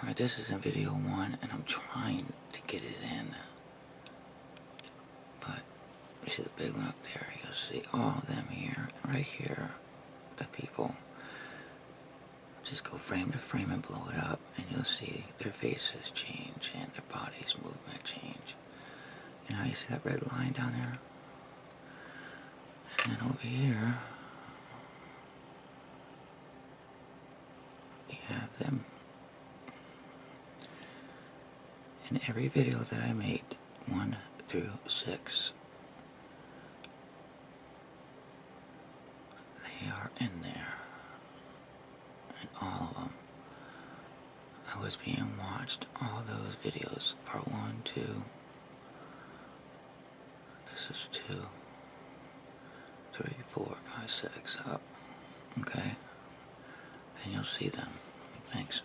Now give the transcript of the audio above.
Alright, this is in video one, and I'm trying to get it in. But, you see the big one up there? You'll see all of them here, right here, the people. Just go frame to frame and blow it up, and you'll see their faces change and their bodies movement change. You know, you see that red line down there? And then over here, you have them. In every video that I made, 1 through 6, they are in there. And all of them. I was being watched, all those videos, part 1, 2, this is 2, 3, 4, 5, 6, up. Okay? And you'll see them. Thanks.